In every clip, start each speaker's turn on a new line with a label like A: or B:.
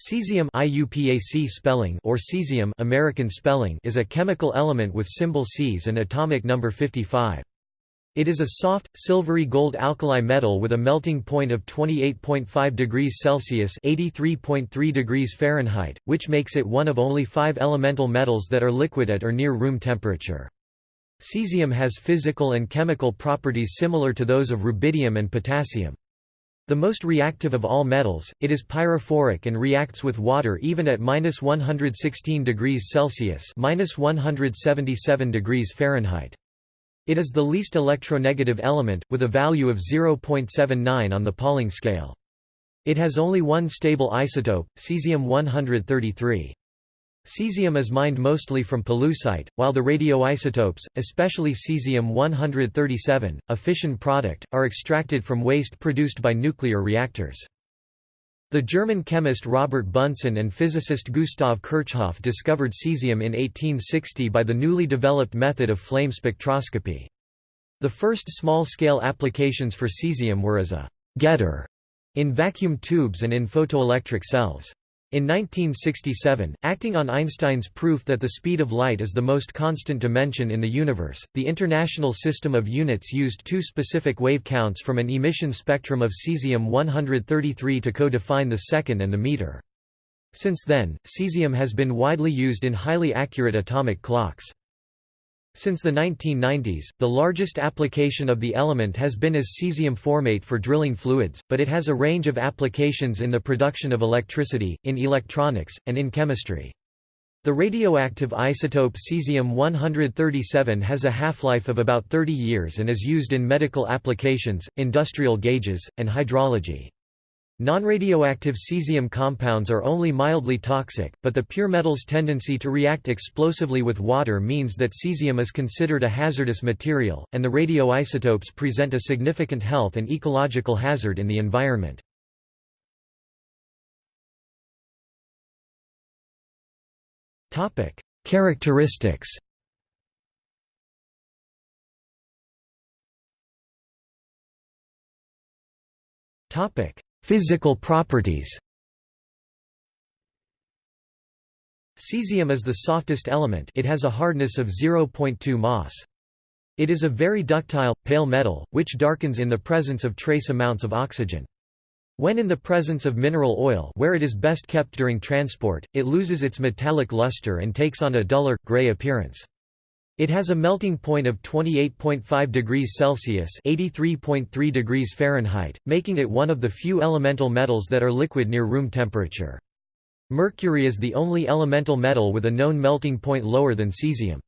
A: Cesium IUPAC spelling or cesium American spelling is a chemical element with symbol Cs and atomic number 55. It is a soft, silvery gold alkali metal with a melting point of 28.5 degrees Celsius (83.3 degrees Fahrenheit), which makes it one of only five elemental metals that are liquid at or near room temperature. Cesium has physical and chemical properties similar to those of rubidium and potassium. The most reactive of all metals, it is pyrophoric and reacts with water even at minus 116 degrees Celsius minus 177 degrees Fahrenheit. It is the least electronegative element, with a value of 0.79 on the Pauling scale. It has only one stable isotope, cesium-133. Cesium is mined mostly from pollucite, while the radioisotopes, especially cesium-137, a fission product, are extracted from waste produced by nuclear reactors. The German chemist Robert Bunsen and physicist Gustav Kirchhoff discovered cesium in 1860 by the newly developed method of flame spectroscopy. The first small-scale applications for cesium were as a «getter» in vacuum tubes and in photoelectric cells. In 1967, acting on Einstein's proof that the speed of light is the most constant dimension in the universe, the International System of Units used two specific wave counts from an emission spectrum of cesium-133 to co-define the second and the meter. Since then, cesium has been widely used in highly accurate atomic clocks. Since the 1990s, the largest application of the element has been as cesium formate for drilling fluids, but it has a range of applications in the production of electricity, in electronics, and in chemistry. The radioactive isotope cesium-137 has a half-life of about 30 years and is used in medical applications, industrial gauges, and hydrology. Non-radioactive cesium compounds are only mildly toxic, but the pure metal's tendency to react explosively with water means that cesium is considered a hazardous material, and the radioisotopes present a significant health and ecological hazard in the environment. Characteristics Topic: Physical properties Cesium is the softest element it has a hardness of 0.2 Mohs. It is a very ductile, pale metal, which darkens in the presence of trace amounts of oxygen. When in the presence of mineral oil where it is best kept during transport, it loses its metallic luster and takes on a duller, gray appearance. It has a melting point of 28.5 degrees Celsius (83.3 degrees Fahrenheit), making it one of the few elemental metals that are liquid near room temperature. Mercury is the only elemental metal with a known melting point lower than cesium.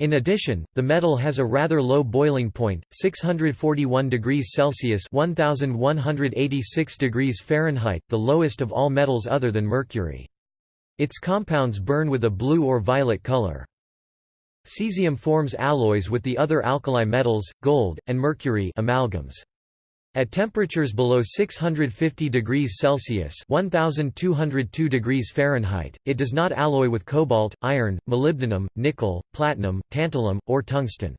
A: In addition, the metal has a rather low boiling point, 641 degrees Celsius (1186 degrees Fahrenheit), the lowest of all metals other than mercury. Its compounds burn with a blue or violet color. Cesium forms alloys with the other alkali metals, gold, and mercury amalgams. At temperatures below 650 degrees Celsius (1202 degrees Fahrenheit), it does not alloy with cobalt, iron, molybdenum, nickel, platinum, tantalum, or tungsten.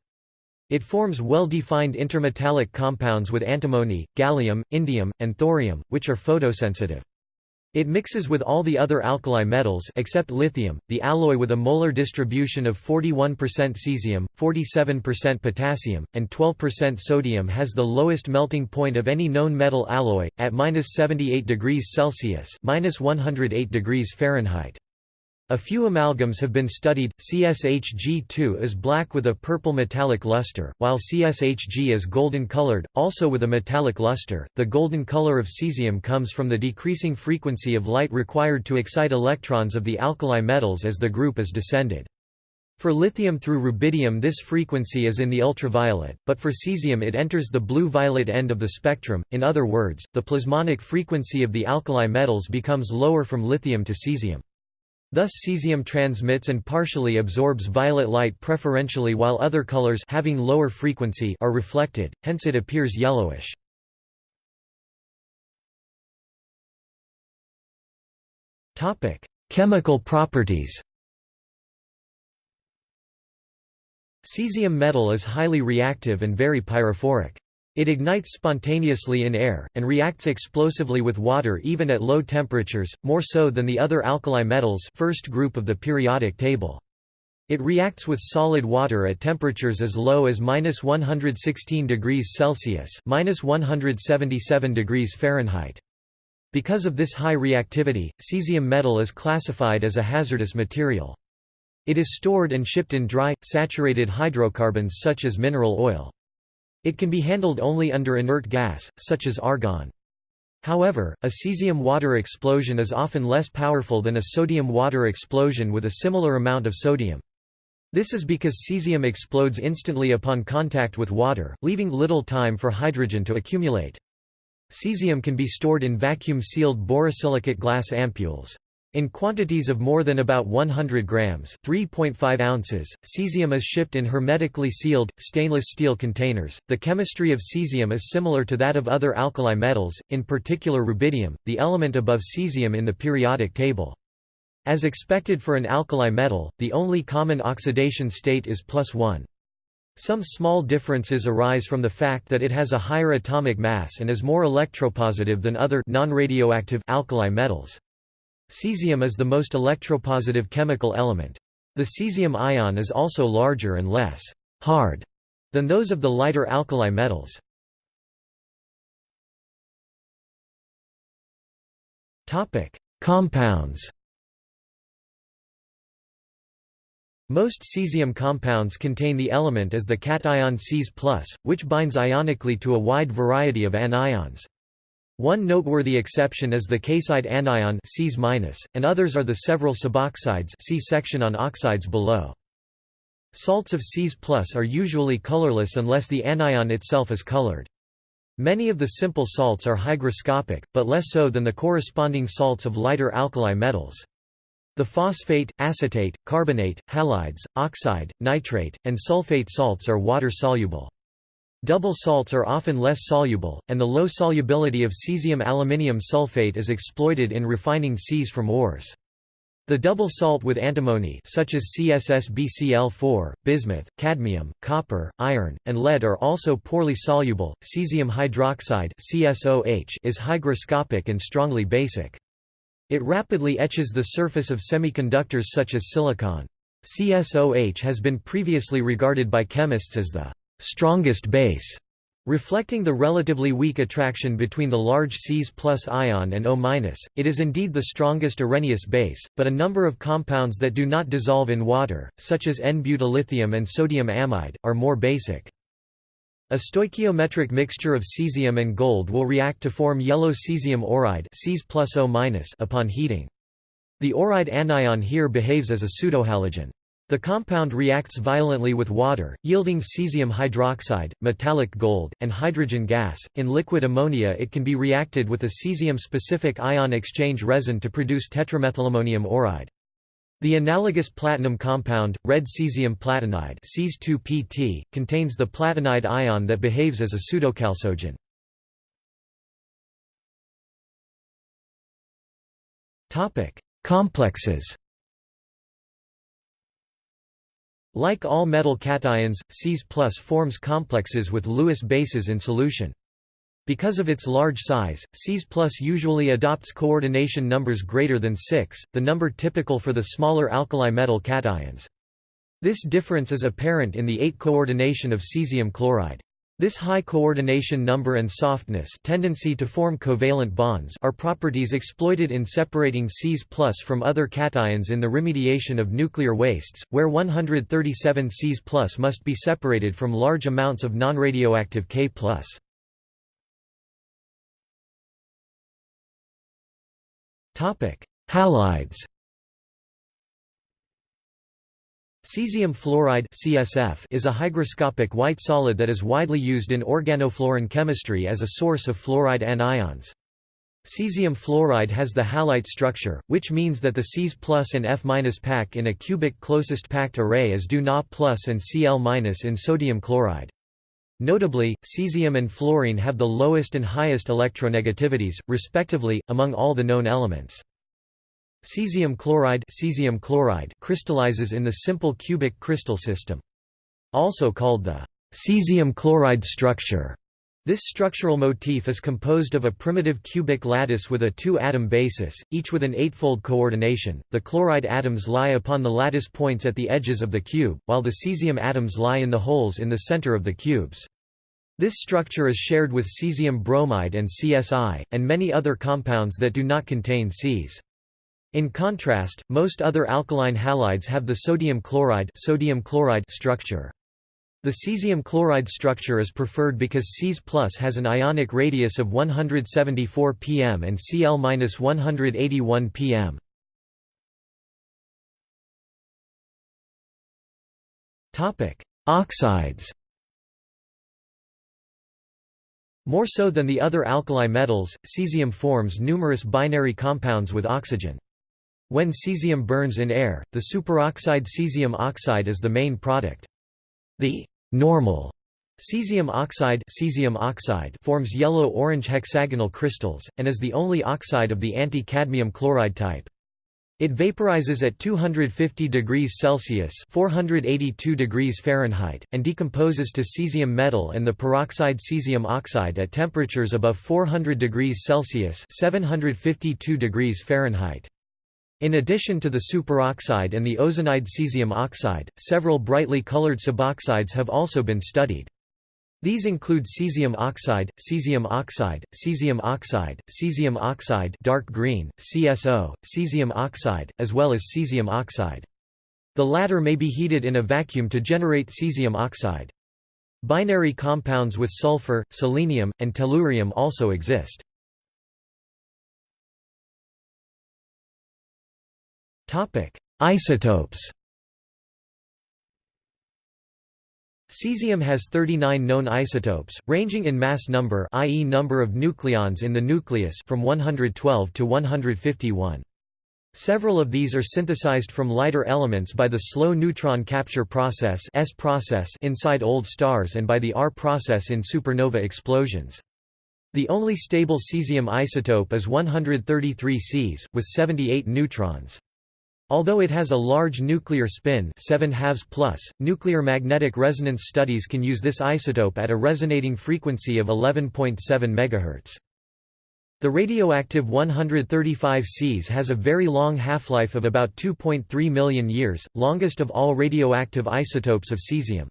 A: It forms well-defined intermetallic compounds with antimony, gallium, indium, and thorium, which are photosensitive. It mixes with all the other alkali metals except lithium. The alloy with a molar distribution of 41% cesium, 47% potassium, and 12% sodium has the lowest melting point of any known metal alloy at -78 degrees Celsius, -108 degrees Fahrenheit. A few amalgams have been studied. CSHG2 is black with a purple metallic luster, while CSHG is golden colored, also with a metallic luster. The golden color of cesium comes from the decreasing frequency of light required to excite electrons of the alkali metals as the group is descended. For lithium through rubidium this frequency is in the ultraviolet, but for cesium it enters the blue-violet end of the spectrum, in other words, the plasmonic frequency of the alkali metals becomes lower from lithium to cesium. Thus cesium transmits and partially absorbs violet light preferentially while other colors having lower frequency are reflected, hence it appears yellowish. Chemical properties Cesium metal is highly reactive and very pyrophoric. It ignites spontaneously in air, and reacts explosively with water even at low temperatures, more so than the other alkali metals first group of the periodic table. It reacts with solid water at temperatures as low as minus 116 degrees Celsius minus 177 degrees Fahrenheit. Because of this high reactivity, cesium metal is classified as a hazardous material. It is stored and shipped in dry, saturated hydrocarbons such as mineral oil. It can be handled only under inert gas, such as argon. However, a cesium water explosion is often less powerful than a sodium water explosion with a similar amount of sodium. This is because cesium explodes instantly upon contact with water, leaving little time for hydrogen to accumulate. Cesium can be stored in vacuum-sealed borosilicate glass ampoules. In quantities of more than about 100 grams (3.5 ounces), cesium is shipped in hermetically sealed, stainless steel containers. The chemistry of cesium is similar to that of other alkali metals, in particular rubidium, the element above cesium in the periodic table. As expected for an alkali metal, the only common oxidation state is plus 1. Some small differences arise from the fact that it has a higher atomic mass and is more electropositive than other non-radioactive alkali metals. Cesium is the most electropositive chemical element. The cesium ion is also larger and less hard than those of the lighter alkali metals. Topic: Compounds. Most cesium compounds contain the element as the cation Cs+, which binds ionically to a wide variety of anions. One noteworthy exception is the K-side anion and others are the several suboxides see section on oxides below. Salts of Cs+ are usually colorless unless the anion itself is colored. Many of the simple salts are hygroscopic, but less so than the corresponding salts of lighter alkali metals. The phosphate, acetate, carbonate, halides, oxide, nitrate, and sulfate salts are water-soluble. Double salts are often less soluble, and the low solubility of cesium aluminium sulfate is exploited in refining Cs from ores. The double salt with antimony such as CSSBCl4, bismuth, cadmium, copper, iron, and lead are also poorly soluble. Cesium hydroxide (CSOH) is hygroscopic and strongly basic. It rapidly etches the surface of semiconductors such as silicon. CSOH has been previously regarded by chemists as the strongest base, reflecting the relatively weak attraction between the large Cs plus ion and O-. It is indeed the strongest Arrhenius base, but a number of compounds that do not dissolve in water, such as N-butyllithium and sodium amide, are more basic. A stoichiometric mixture of cesium and gold will react to form yellow cesium auride upon heating. The auride anion here behaves as a pseudohalogen. The compound reacts violently with water, yielding cesium hydroxide, metallic gold, and hydrogen gas. In liquid ammonia, it can be reacted with a cesium specific ion exchange resin to produce tetramethylammonium auride. The analogous platinum compound, red cesium platinide Cs2PT, contains the platinide ion that behaves as a pseudochalcogen. Complexes Like all metal cations, Cs forms complexes with Lewis bases in solution. Because of its large size, Cs usually adopts coordination numbers greater than 6, the number typical for the smaller alkali metal cations. This difference is apparent in the 8 coordination of cesium chloride. This high coordination number and softness tendency to form covalent bonds are properties exploited in separating Cs from other cations in the remediation of nuclear wastes, where 137 Cs must be separated from large amounts of nonradioactive K+. Halides Cesium fluoride (CSF) is a hygroscopic white solid that is widely used in organofluorine chemistry as a source of fluoride anions. Cesium fluoride has the halite structure, which means that the Cs plus and F pack in a cubic closest packed array is do Na plus and Cl in sodium chloride. Notably, cesium and fluorine have the lowest and highest electronegativities, respectively, among all the known elements. Cesium chloride, cesium chloride crystallizes in the simple cubic crystal system. Also called the cesium chloride structure. This structural motif is composed of a primitive cubic lattice with a two-atom basis, each with an eightfold coordination. The chloride atoms lie upon the lattice points at the edges of the cube, while the cesium atoms lie in the holes in the center of the cubes. This structure is shared with cesium bromide and CSI, and many other compounds that do not contain Cs. In contrast, most other alkaline halides have the sodium chloride, sodium chloride structure. The cesium chloride structure is preferred because Cs has an ionic radius of 174 pm and Cl-181 pm. Oxides More so than the other alkali metals, cesium forms numerous binary compounds with oxygen. When cesium burns in air, the superoxide cesium oxide is the main product. The normal cesium oxide, cesium oxide forms yellow-orange hexagonal crystals, and is the only oxide of the anti-cadmium chloride type. It vaporizes at 250 degrees Celsius (482 degrees Fahrenheit) and decomposes to cesium metal and the peroxide cesium oxide at temperatures above 400 degrees Celsius (752 degrees Fahrenheit). In addition to the superoxide and the ozonide cesium oxide, several brightly colored suboxides have also been studied. These include cesium oxide, cesium oxide, cesium oxide, cesium oxide dark green, CSO, cesium oxide, as well as cesium oxide. The latter may be heated in a vacuum to generate cesium oxide. Binary compounds with sulfur, selenium, and tellurium also exist. Topic: Isotopes. Cesium has 39 known isotopes, ranging in mass number i.e. number of nucleons in the nucleus from 112 to 151. Several of these are synthesized from lighter elements by the slow neutron capture process, S process inside old stars and by the R process in supernova explosions. The only stable cesium isotope is 133 Cs, with 78 neutrons. Although it has a large nuclear spin 7 halves plus, nuclear magnetic resonance studies can use this isotope at a resonating frequency of 11.7 MHz. The radioactive 135 Cs has a very long half-life of about 2.3 million years, longest of all radioactive isotopes of cesium.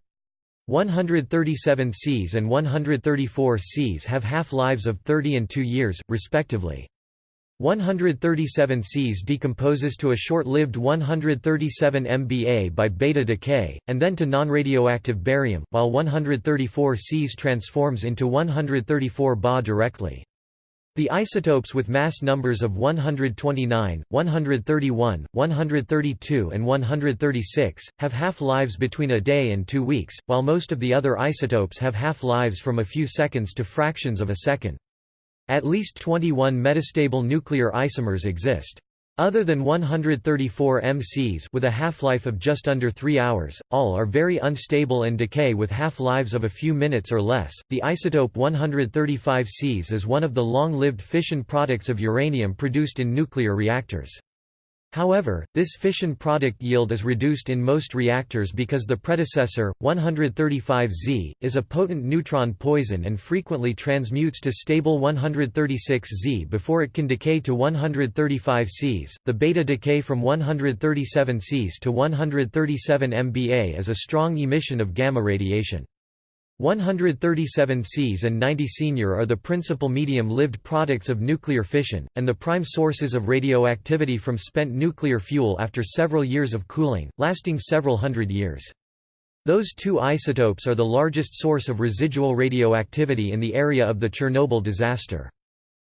A: 137 Cs and 134 Cs have half-lives of 30 and 2 years, respectively. 137 Cs decomposes to a short-lived 137 MBA by beta decay, and then to non-radioactive barium, while 134 Cs transforms into 134 Ba directly. The isotopes with mass numbers of 129, 131, 132 and 136, have half-lives between a day and two weeks, while most of the other isotopes have half-lives from a few seconds to fractions of a second. At least 21 metastable nuclear isomers exist. Other than 134 MCs with a half-life of just under 3 hours, all are very unstable and decay with half-lives of a few minutes or less. The isotope 135 Cs is one of the long-lived fission products of uranium produced in nuclear reactors. However, this fission product yield is reduced in most reactors because the predecessor, 135Z, is a potent neutron poison and frequently transmutes to stable 136Z before it can decay to 135Cs. The beta decay from 137Cs to 137 MBA is a strong emission of gamma radiation. 137 Cs and 90 Senior are the principal medium-lived products of nuclear fission, and the prime sources of radioactivity from spent nuclear fuel after several years of cooling, lasting several hundred years. Those two isotopes are the largest source of residual radioactivity in the area of the Chernobyl disaster.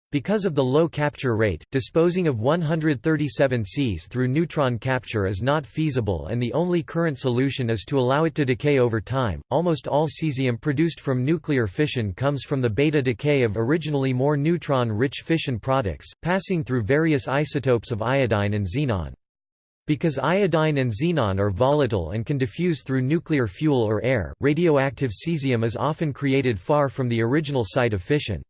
A: Because of the low capture rate, disposing of 137 Cs through neutron capture is not feasible and the only current solution is to allow it to decay over time. Almost all cesium produced from nuclear fission comes from the beta decay of originally more neutron-rich fission products, passing through various isotopes of iodine and xenon. Because iodine and xenon are volatile and can diffuse through nuclear fuel or air, radioactive cesium is often created far from the original site of fission.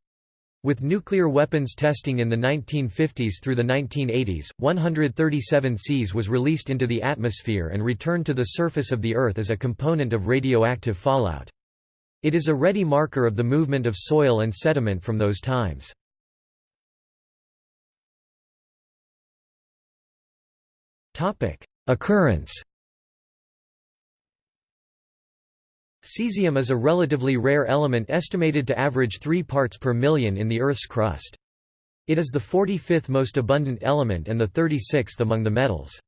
A: With nuclear weapons testing in the 1950s through the 1980s, 137 Cs was released into the atmosphere and returned to the surface of the Earth as a component of radioactive fallout. It is a ready marker of the movement of soil and sediment from those times. Occurrence Cesium is a relatively rare element estimated to average 3 parts per million in the Earth's crust. It is the 45th most abundant element and the 36th among the metals.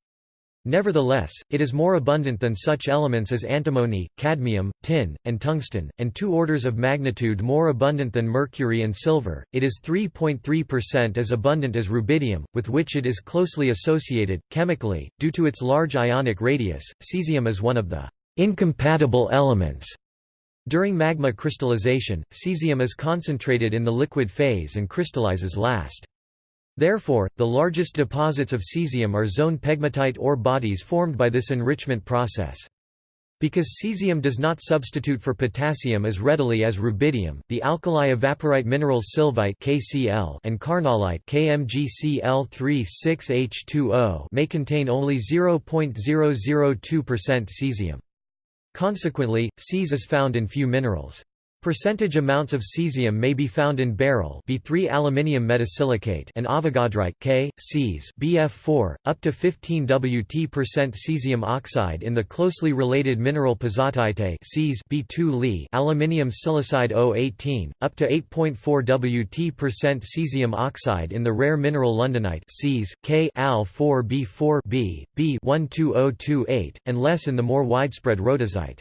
A: Nevertheless, it is more abundant than such elements as antimony, cadmium, tin, and tungsten, and two orders of magnitude more abundant than mercury and silver. It is 3.3% as abundant as rubidium, with which it is closely associated. Chemically, due to its large ionic radius, cesium is one of the incompatible elements. During magma crystallization, cesium is concentrated in the liquid phase and crystallizes last. Therefore, the largest deposits of cesium are zone pegmatite ore bodies formed by this enrichment process. Because cesium does not substitute for potassium as readily as rubidium, the alkali evaporite minerals sylvite (KCl) and carnallite (KMgCl36H2O) may contain only 0.002% cesium. Consequently, Cs is found in few minerals. Percentage amounts of cesium may be found in beryl B3 aluminium metasilicate and avogadrite K, Cs BF4, up to 15 Wt cesium oxide in the closely related mineral pezzottaite Cs B2 Li aluminium silicide O18, up to 8.4 Wt cesium oxide in the rare mineral londonite Cs K Al 4 B4 B, B 12028, and less in the more widespread rhodizite.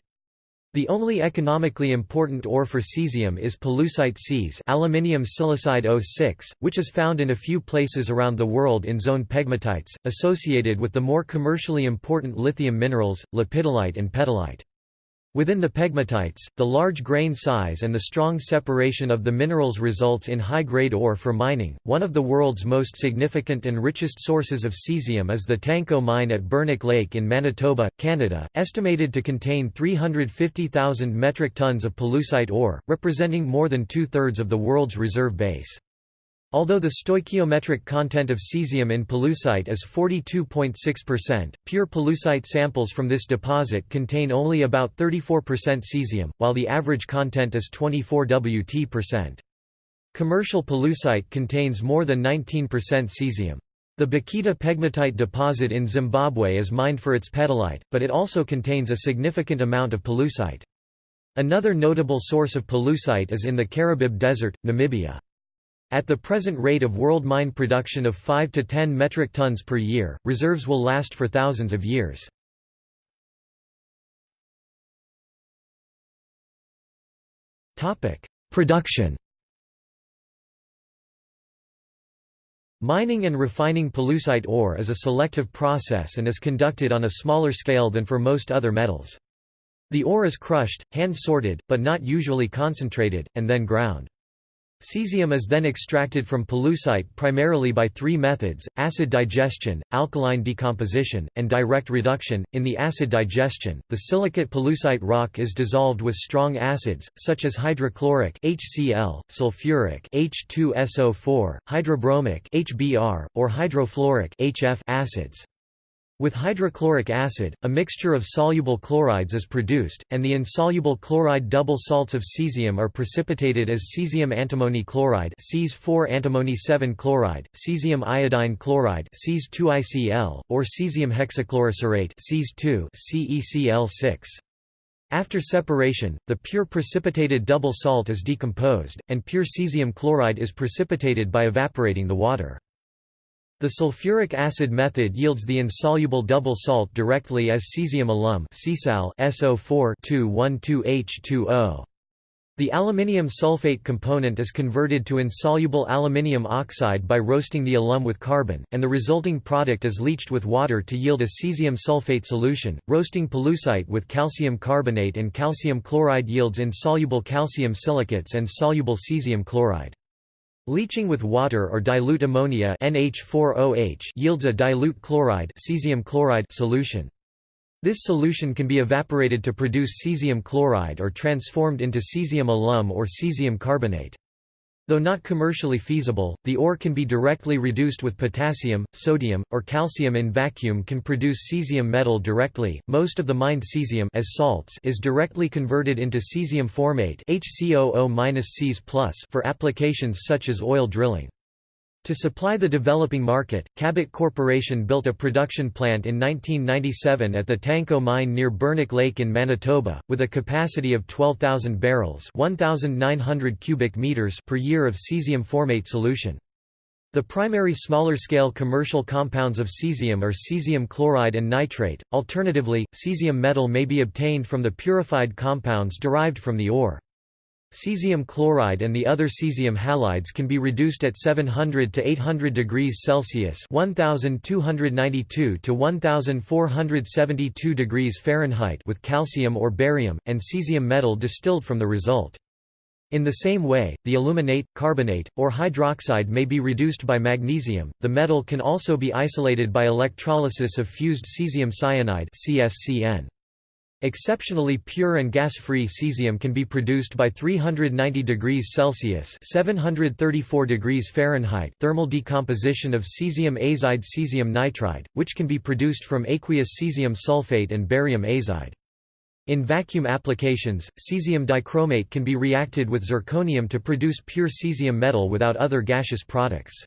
A: The only economically important ore for cesium is pollucite Cs aluminium silicide O6, which is found in a few places around the world in zone pegmatites, associated with the more commercially important lithium minerals, lepidolite and petalite. Within the pegmatites, the large grain size and the strong separation of the minerals results in high-grade ore for mining. One of the world's most significant and richest sources of cesium is the Tanco mine at Bernic Lake in Manitoba, Canada, estimated to contain 350,000 metric tons of pollucite ore, representing more than two-thirds of the world's reserve base. Although the stoichiometric content of cesium in pollucite is 42.6%, pure pollucite samples from this deposit contain only about 34% cesium, while the average content is 24 Wt%. Commercial pollucite contains more than 19% cesium. The Bikita pegmatite deposit in Zimbabwe is mined for its petalite, but it also contains a significant amount of pollucite. Another notable source of pollucite is in the Karibib Desert, Namibia. At the present rate of world mine production of 5 to 10 metric tons per year, reserves will last for thousands of years. Production Mining and refining pollucite ore is a selective process and is conducted on a smaller scale than for most other metals. The ore is crushed, hand-sorted, but not usually concentrated, and then ground. Cesium is then extracted from pollucite primarily by three methods, acid digestion, alkaline decomposition, and direct reduction. In the acid digestion, the silicate pollucite rock is dissolved with strong acids, such as hydrochloric HCl, sulfuric H2SO4, hydrobromic HBr, or hydrofluoric HF acids. With hydrochloric acid, a mixture of soluble chlorides is produced, and the insoluble chloride double salts of cesium are precipitated as cesium antimony chloride Cs4 antimony 7 chloride, cesium iodine chloride Cs2ICl, or cesium hexachlorocerate Cs2 CeCl6. After separation, the pure precipitated double salt is decomposed, and pure cesium chloride is precipitated by evaporating the water. The sulfuric acid method yields the insoluble double salt directly as cesium alum SO4 The aluminium sulfate component is converted to insoluble aluminium oxide by roasting the alum with carbon, and the resulting product is leached with water to yield a cesium sulfate solution. Roasting pollucite with calcium carbonate and calcium chloride yields insoluble calcium silicates and soluble cesium chloride. Leaching with water or dilute ammonia NH4OH yields a dilute chloride, cesium chloride solution. This solution can be evaporated to produce cesium chloride or transformed into cesium alum or cesium carbonate. Though not commercially feasible, the ore can be directly reduced with potassium, sodium, or calcium in vacuum can produce cesium metal directly. Most of the mined cesium as salts is directly converted into cesium formate HCOO-Cs+ for applications such as oil drilling. To supply the developing market, Cabot Corporation built a production plant in 1997 at the Tanco mine near Bernic Lake in Manitoba, with a capacity of 12,000 barrels 1,900 cubic meters per year of cesium formate solution. The primary smaller-scale commercial compounds of cesium are cesium chloride and nitrate, alternatively, cesium metal may be obtained from the purified compounds derived from the ore. Cesium chloride and the other cesium halides can be reduced at 700 to 800 degrees Celsius (1292 to 1472 degrees Fahrenheit) with calcium or barium and cesium metal distilled from the result. In the same way, the aluminate, carbonate, or hydroxide may be reduced by magnesium. The metal can also be isolated by electrolysis of fused cesium cyanide (CSCN). Exceptionally pure and gas-free cesium can be produced by 390 degrees Celsius (734 degrees Fahrenheit) thermal decomposition of cesium azide cesium nitride, which can be produced from aqueous cesium sulfate and barium azide. In vacuum applications, cesium dichromate can be reacted with zirconium to produce pure cesium metal without other gaseous products.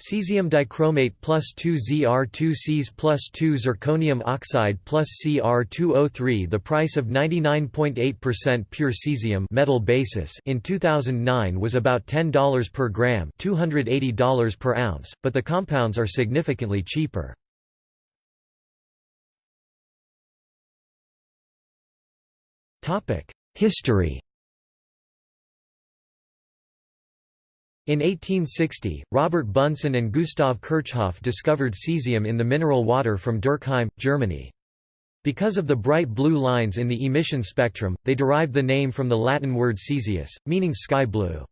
A: Cesium dichromate plus 2 Zr2 Cs plus 2 zirconium oxide plus Cr2O3 The price of 99.8% pure cesium metal basis in 2009 was about $10 per gram $280 per ounce, but the compounds are significantly cheaper. History In 1860, Robert Bunsen and Gustav Kirchhoff discovered cesium in the mineral water from Durkheim, Germany. Because of the bright blue lines in the emission spectrum, they derived the name from the Latin word caesius, meaning sky blue.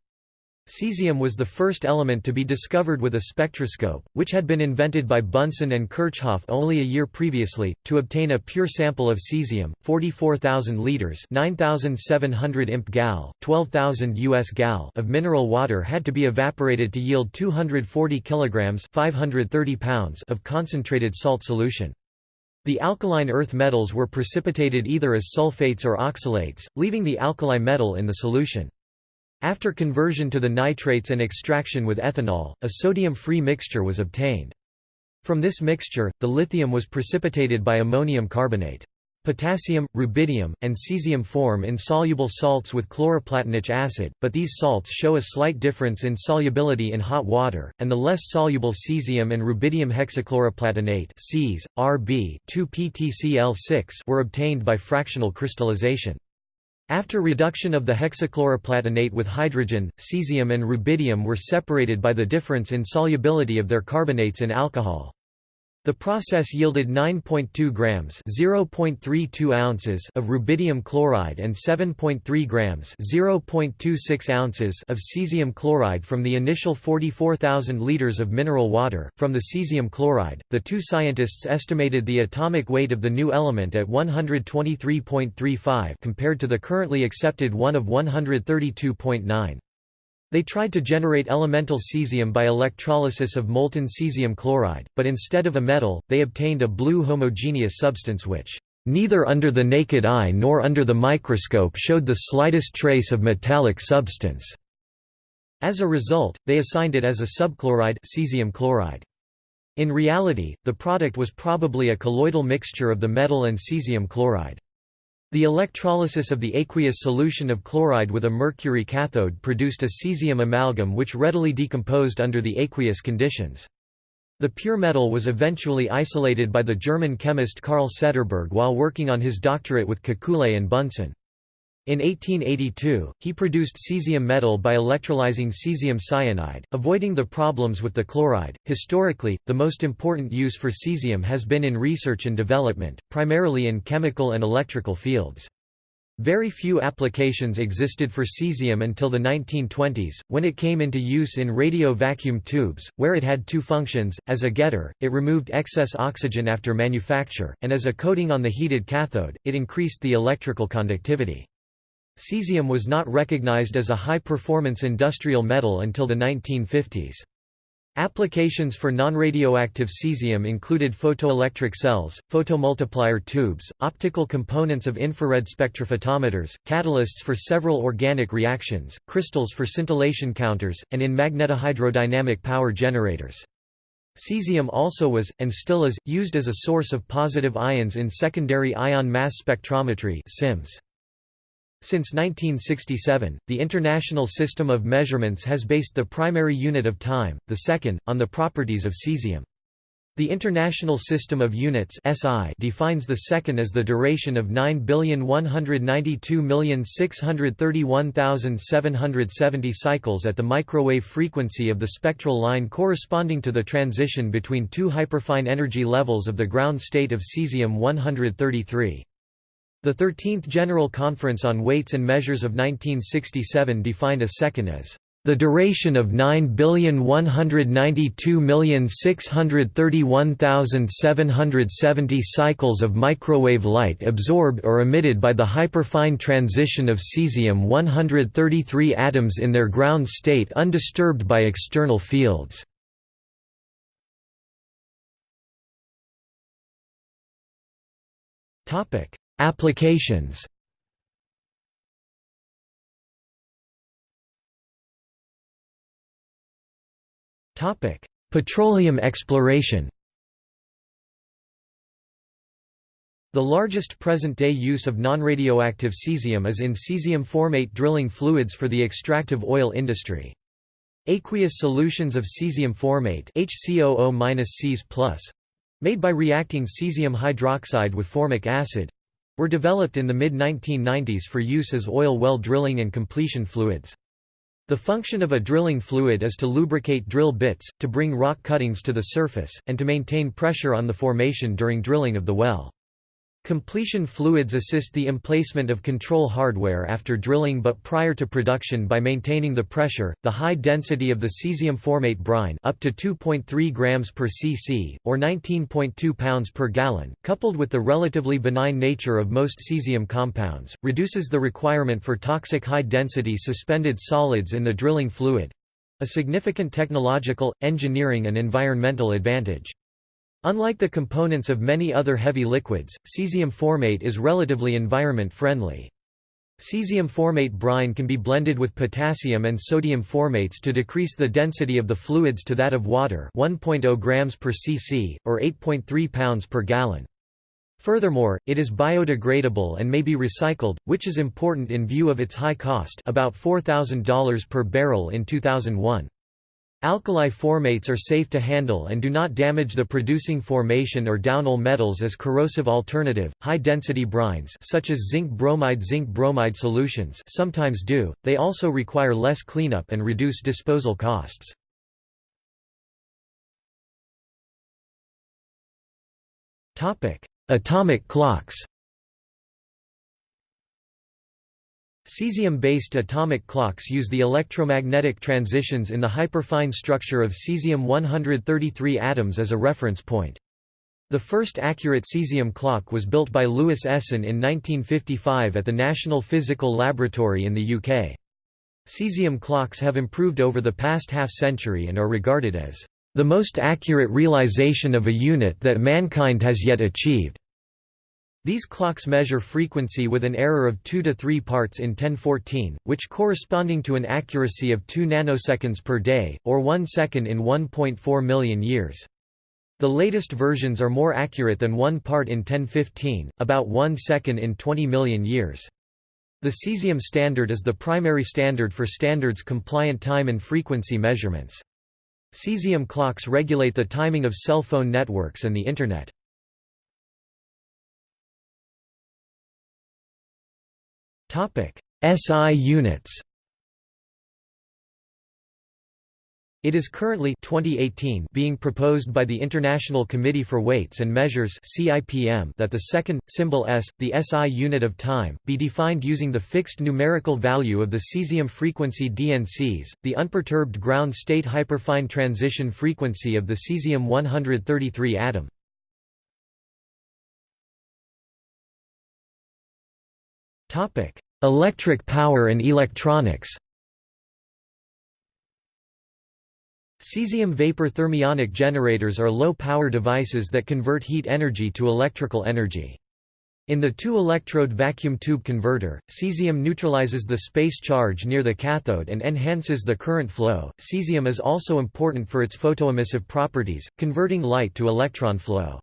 A: Cesium was the first element to be discovered with a spectroscope, which had been invented by Bunsen and Kirchhoff only a year previously. To obtain a pure sample of cesium, 44,000 liters (9,700 imp gal, 12,000 US gal) of mineral water had to be evaporated to yield 240 kilograms (530 pounds) of concentrated salt solution. The alkaline earth metals were precipitated either as sulfates or oxalates, leaving the alkali metal in the solution. After conversion to the nitrates and extraction with ethanol, a sodium-free mixture was obtained. From this mixture, the lithium was precipitated by ammonium carbonate. Potassium, rubidium, and cesium form insoluble salts with chloroplatinic acid, but these salts show a slight difference in solubility in hot water, and the less soluble cesium and rubidium hexachloroplatinate Cs, Rb 2-PtCl6 were obtained by fractional crystallization. After reduction of the hexachloroplatinate with hydrogen, cesium and rubidium were separated by the difference in solubility of their carbonates in alcohol. The process yielded 9.2 grams (0.32 ounces) of rubidium chloride and 7.3 grams (0.26 ounces) of cesium chloride from the initial 44,000 liters of mineral water. From the cesium chloride, the two scientists estimated the atomic weight of the new element at 123.35 compared to the currently accepted one of 132.9. They tried to generate elemental cesium by electrolysis of molten cesium chloride, but instead of a metal, they obtained a blue homogeneous substance which, "...neither under the naked eye nor under the microscope showed the slightest trace of metallic substance." As a result, they assigned it as a subchloride cesium chloride. In reality, the product was probably a colloidal mixture of the metal and cesium chloride. The electrolysis of the aqueous solution of chloride with a mercury cathode produced a cesium amalgam which readily decomposed under the aqueous conditions. The pure metal was eventually isolated by the German chemist Carl Setterberg while working on his doctorate with Kekule and Bunsen. In 1882, he produced cesium metal by electrolyzing cesium cyanide, avoiding the problems with the chloride. Historically, the most important use for cesium has been in research and development, primarily in chemical and electrical fields. Very few applications existed for cesium until the 1920s, when it came into use in radio vacuum tubes, where it had two functions, as a getter, it removed excess oxygen after manufacture, and as a coating on the heated cathode, it increased the electrical conductivity. Cesium was not recognized as a high-performance industrial metal until the 1950s. Applications for non-radioactive cesium included photoelectric cells, photomultiplier tubes, optical components of infrared spectrophotometers, catalysts for several organic reactions, crystals for scintillation counters, and in magnetohydrodynamic power generators. Cesium also was, and still is, used as a source of positive ions in secondary ion mass spectrometry SIMS. Since 1967, the International System of Measurements has based the primary unit of time, the second, on the properties of cesium. The International System of Units (SI) defines the second as the duration of 9,192,631,770 cycles at the microwave frequency of the spectral line corresponding to the transition between two hyperfine energy levels of the ground state of cesium-133. The 13th General Conference on Weights and Measures of 1967 defined a second as the duration of 9,192,631,770 cycles of microwave light absorbed or emitted by the hyperfine transition of cesium-133 atoms in their ground state undisturbed by external fields. Applications. Petroleum exploration. The largest present-day use of nonradioactive cesium is in cesium-formate drilling fluids for the extractive oil industry. Aqueous solutions of cesium formate HCOO made by reacting cesium hydroxide with formic acid were developed in the mid-1990s for use as oil well drilling and completion fluids. The function of a drilling fluid is to lubricate drill bits, to bring rock cuttings to the surface, and to maintain pressure on the formation during drilling of the well. Completion fluids assist the emplacement of control hardware after drilling but prior to production by maintaining the pressure, the high density of the cesium formate brine up to 2.3 grams per cc, or 19.2 pounds per gallon, coupled with the relatively benign nature of most cesium compounds, reduces the requirement for toxic high-density suspended solids in the drilling fluid—a significant technological, engineering and environmental advantage. Unlike the components of many other heavy liquids, cesium formate is relatively environment-friendly. Cesium formate brine can be blended with potassium and sodium formates to decrease the density of the fluids to that of water 1.0 grams per cc, or 8.3 pounds per gallon. Furthermore, it is biodegradable and may be recycled, which is important in view of its high cost about $4,000 per barrel in 2001. Alkali formates are safe to handle and do not damage the producing formation or downhole metals as corrosive alternative. High-density brines such as zinc bromide zinc bromide solutions sometimes do. They also require less cleanup and reduce disposal costs. Topic: Atomic clocks. Cesium-based atomic clocks use the electromagnetic transitions in the hyperfine structure of cesium-133 atoms as a reference point. The first accurate cesium clock was built by Louis Essen in 1955 at the National Physical Laboratory in the UK. Cesium clocks have improved over the past half-century and are regarded as the most accurate realization of a unit that mankind has yet achieved. These clocks measure frequency with an error of 2 to 3 parts in 1014, which corresponding to an accuracy of 2 nanoseconds per day, or 1 second in 1.4 million years. The latest versions are more accurate than 1 part in 1015, about 1 second in 20 million years. The cesium standard is the primary standard for standards-compliant time and frequency measurements. Cesium clocks regulate the timing of cell phone networks and the Internet. SI units It is currently 2018 being proposed by the International Committee for Weights and Measures CIPM that the second, symbol S, the SI unit of time, be defined using the fixed numerical value of the cesium frequency DNCs, the unperturbed ground state hyperfine transition frequency of the cesium-133 atom. Electric power and electronics Cesium vapor thermionic generators are low-power devices that convert heat energy to electrical energy. In the two-electrode vacuum tube converter, cesium neutralizes the space charge near the cathode and enhances the current flow. Cesium is also important for its photoemissive properties, converting light to electron flow.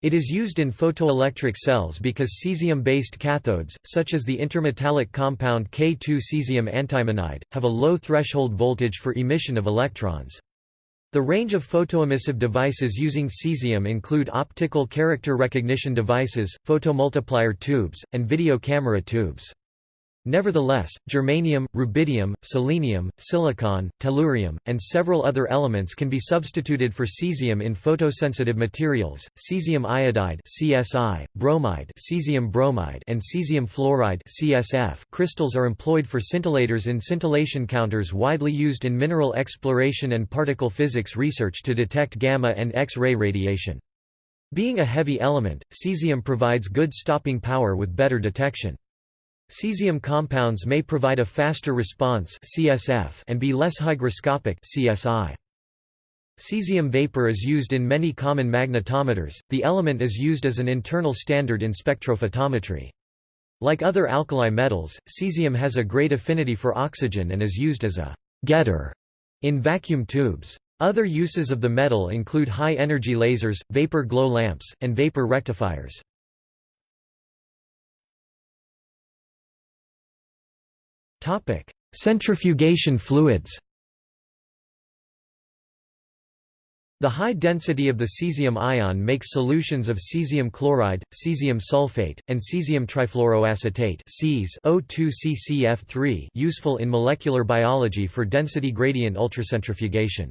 A: It is used in photoelectric cells because cesium-based cathodes, such as the intermetallic compound K2 cesium antimonide, have a low threshold voltage for emission of electrons. The range of photoemissive devices using cesium include optical character recognition devices, photomultiplier tubes, and video camera tubes. Nevertheless, germanium, rubidium, selenium, silicon, tellurium, and several other elements can be substituted for cesium in photosensitive materials. Cesium iodide (CSI), bromide, cesium bromide, and cesium fluoride (CSF) crystals are employed for scintillators in scintillation counters widely used in mineral exploration and particle physics research to detect gamma and X-ray radiation. Being a heavy element, cesium provides good stopping power with better detection. Cesium compounds may provide a faster response CSF and be less hygroscopic CSI. Cesium vapor is used in many common magnetometers. The element is used as an internal standard in spectrophotometry. Like other alkali metals, cesium has a great affinity for oxygen and is used as a getter in vacuum tubes. Other uses of the metal include high-energy lasers, vapor glow lamps, and vapor rectifiers. Topic: Centrifugation fluids. The high density of the cesium ion makes solutions of cesium chloride, cesium sulfate, and cesium trifluoroacetate O2CCF3 useful in molecular biology for density gradient ultracentrifugation.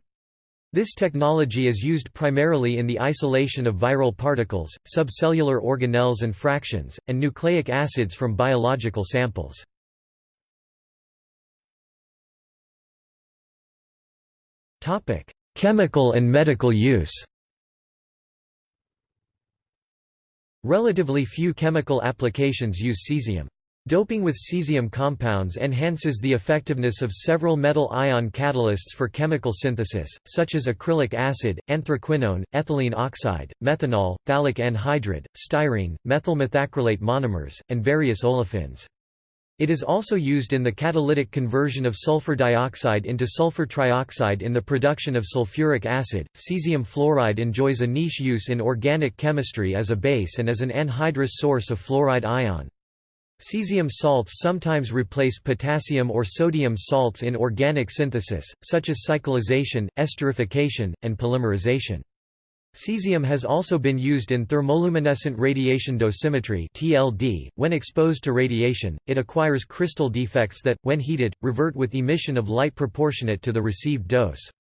A: This technology is used primarily in the isolation of viral particles, subcellular organelles and fractions, and nucleic acids from biological samples. Topic: Chemical and medical use. Relatively few chemical applications use cesium. Doping with cesium compounds enhances the effectiveness of several metal ion catalysts for chemical synthesis, such as acrylic acid, anthraquinone, ethylene oxide, methanol, phthalic anhydride, styrene, methyl methacrylate monomers, and various olefins. It is also used in the catalytic conversion of sulfur dioxide into sulfur trioxide in the production of sulfuric acid. Cesium fluoride enjoys a niche use in organic chemistry as a base and as an anhydrous source of fluoride ion. Cesium salts sometimes replace potassium or sodium salts in organic synthesis, such as cyclization, esterification, and polymerization. Cesium has also been used in thermoluminescent radiation dosimetry (TLD). When exposed to radiation, it acquires crystal defects that, when heated, revert with emission of light proportionate to the received dose.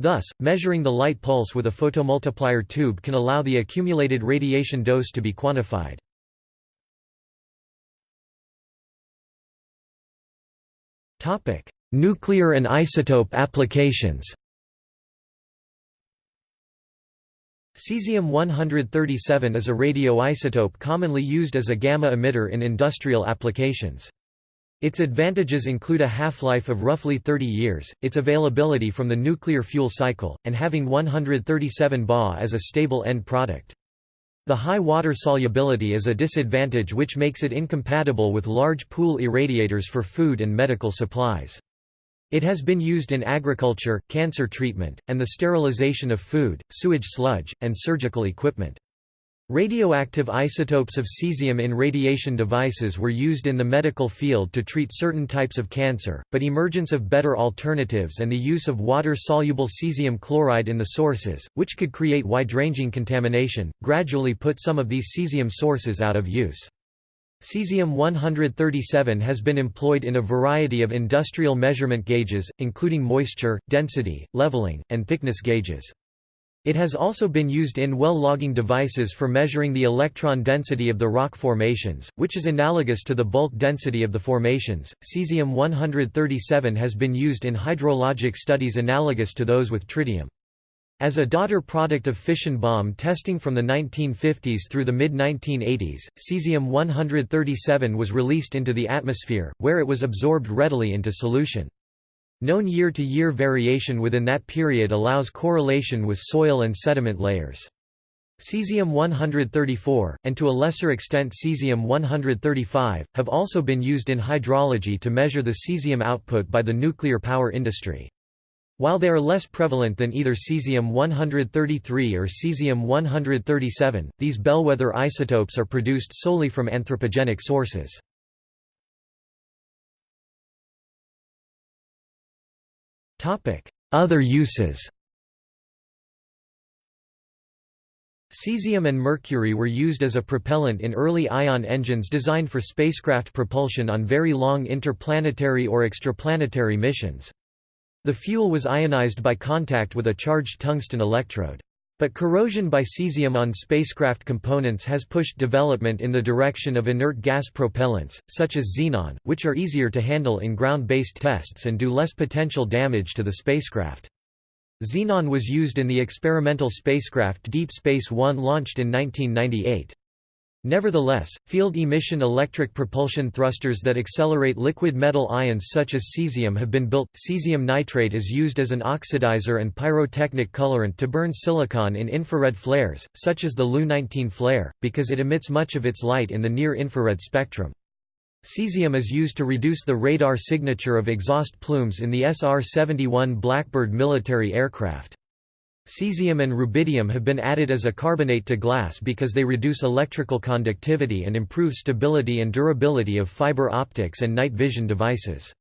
A: Thus, measuring the light pulse with a photomultiplier tube can allow the accumulated radiation dose to be quantified. Topic: Nuclear and isotope applications. Cesium-137 is a radioisotope commonly used as a gamma emitter in industrial applications. Its advantages include a half-life of roughly 30 years, its availability from the nuclear fuel cycle, and having 137 Ba as a stable end product. The high water solubility is a disadvantage which makes it incompatible with large pool irradiators for food and medical supplies. It has been used in agriculture, cancer treatment, and the sterilization of food, sewage sludge, and surgical equipment. Radioactive isotopes of cesium in radiation devices were used in the medical field to treat certain types of cancer, but emergence of better alternatives and the use of water-soluble cesium chloride in the sources, which could create wide-ranging contamination, gradually put some of these cesium sources out of use. Cesium-137 has been employed in a variety of industrial measurement gauges, including moisture, density, leveling, and thickness gauges. It has also been used in well logging devices for measuring the electron density of the rock formations, which is analogous to the bulk density of the formations. Cesium-137 has been used in hydrologic studies analogous to those with tritium. As a daughter product of fission bomb testing from the 1950s through the mid-1980s, cesium-137 was released into the atmosphere, where it was absorbed readily into solution. Known year-to-year -year variation within that period allows correlation with soil and sediment layers. Cesium-134, and to a lesser extent cesium-135, have also been used in hydrology to measure the cesium output by the nuclear power industry. While they are less prevalent than either cesium-133 or cesium-137, these bellwether isotopes are produced solely from anthropogenic sources. Other uses Cesium and mercury were used as a propellant in early ion engines designed for spacecraft propulsion on very long interplanetary or extraplanetary missions. The fuel was ionized by contact with a charged tungsten electrode. But corrosion by cesium on spacecraft components has pushed development in the direction of inert gas propellants, such as xenon, which are easier to handle in ground-based tests and do less potential damage to the spacecraft. Xenon was used in the experimental spacecraft Deep Space One launched in 1998. Nevertheless, field-emission electric propulsion thrusters that accelerate liquid metal ions such as cesium have been built. Cesium nitrate is used as an oxidizer and pyrotechnic colorant to burn silicon in infrared flares, such as the LU-19 flare, because it emits much of its light in the near-infrared spectrum. Cesium is used to reduce the radar signature of exhaust plumes in the SR-71 Blackbird military aircraft. Cesium and rubidium have been added as a carbonate to glass because they reduce electrical conductivity and improve stability and durability of fiber optics and night vision devices.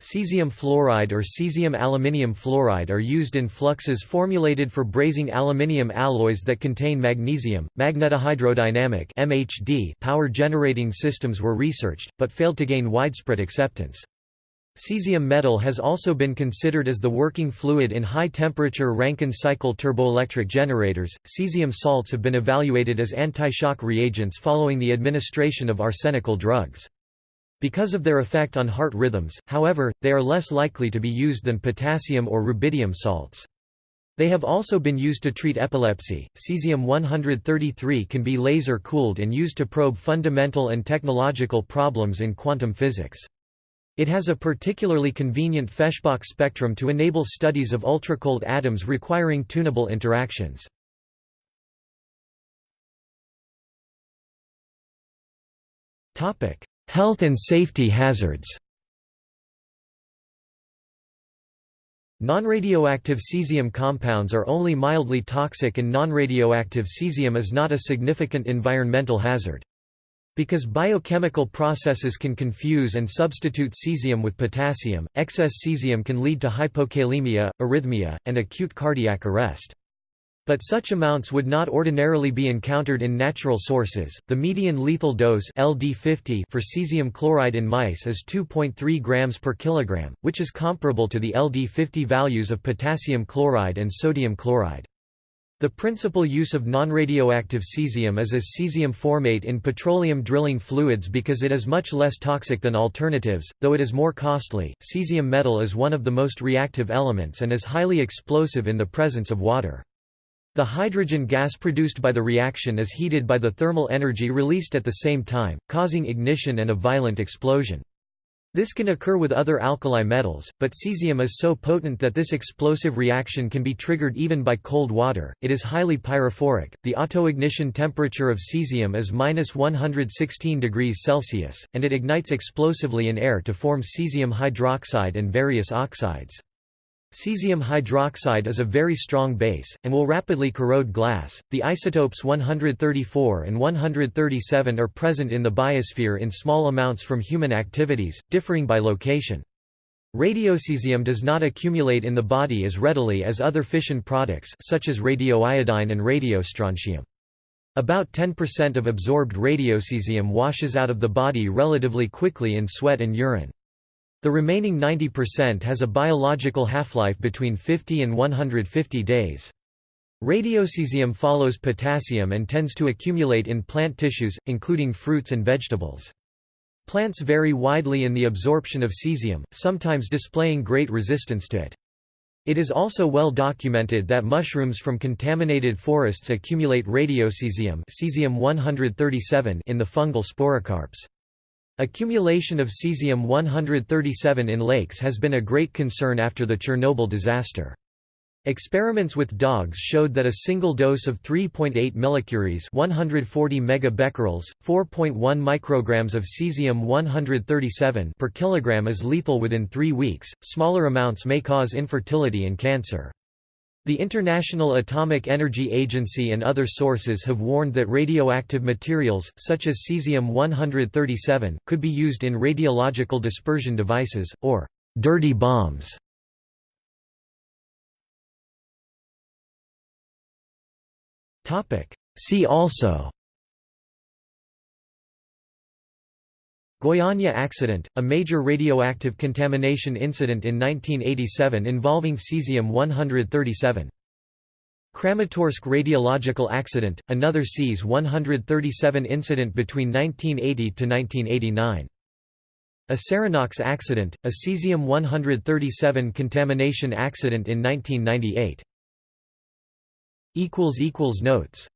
A: Cesium fluoride or cesium aluminium fluoride are used in fluxes formulated for brazing aluminium alloys that contain magnesium. Magnetohydrodynamic (MHD) power generating systems were researched but failed to gain widespread acceptance. Cesium metal has also been considered as the working fluid in high-temperature Rankine cycle turboelectric generators. Cesium salts have been evaluated as anti-shock reagents following the administration of arsenical drugs. Because of their effect on heart rhythms, however, they are less likely to be used than potassium or rubidium salts. They have also been used to treat epilepsy. Cesium-133 can be laser cooled and used to probe fundamental and technological problems in quantum physics. It has a particularly convenient Feshbach spectrum to enable studies of ultracold atoms requiring tunable interactions. Health and safety hazards Non-radioactive cesium compounds are only mildly toxic and non-radioactive cesium is not a significant environmental hazard. Because biochemical processes can confuse and substitute cesium with potassium, excess cesium can lead to hypokalemia, arrhythmia, and acute cardiac arrest. But such amounts would not ordinarily be encountered in natural sources. The median lethal dose (LD50) for cesium chloride in mice is 2.3 grams per kilogram, which is comparable to the LD50 values of potassium chloride and sodium chloride. The principal use of nonradioactive cesium is as cesium formate in petroleum drilling fluids because it is much less toxic than alternatives, though it is more costly. Cesium metal is one of the most reactive elements and is highly explosive in the presence of water. The hydrogen gas produced by the reaction is heated by the thermal energy released at the same time, causing ignition and a violent explosion. This can occur with other alkali metals, but cesium is so potent that this explosive reaction can be triggered even by cold water. It is highly pyrophoric. The autoignition temperature of cesium is minus 116 degrees Celsius, and it ignites explosively in air to form cesium hydroxide and various oxides. Cesium hydroxide is a very strong base, and will rapidly corrode glass. The isotopes 134 and 137 are present in the biosphere in small amounts from human activities, differing by location. Radiocesium does not accumulate in the body as readily as other fission products such as radioiodine and radiostrontium. About 10% of absorbed radiocesium washes out of the body relatively quickly in sweat and urine. The remaining 90% has a biological half-life between 50 and 150 days. Radiocesium follows potassium and tends to accumulate in plant tissues, including fruits and vegetables. Plants vary widely in the absorption of cesium, sometimes displaying great resistance to it. It is also well documented that mushrooms from contaminated forests accumulate radiocesium cesium-137 in the fungal sporocarps. Accumulation of cesium-137 in lakes has been a great concern after the Chernobyl disaster. Experiments with dogs showed that a single dose of 3.8 millicuries 140 megabecquerels, 4.1 micrograms of cesium-137 per kilogram is lethal within 3 weeks. Smaller amounts may cause infertility and cancer. The International Atomic Energy Agency and other sources have warned that radioactive materials, such as cesium-137, could be used in radiological dispersion devices, or dirty bombs. See also Goiânia accident, a major radioactive contamination incident in 1987 involving cesium-137. Kramatorsk radiological accident, another Cs-137 incident between 1980 to 1989. Acerinox accident, a cesium-137 contamination accident in 1998. Notes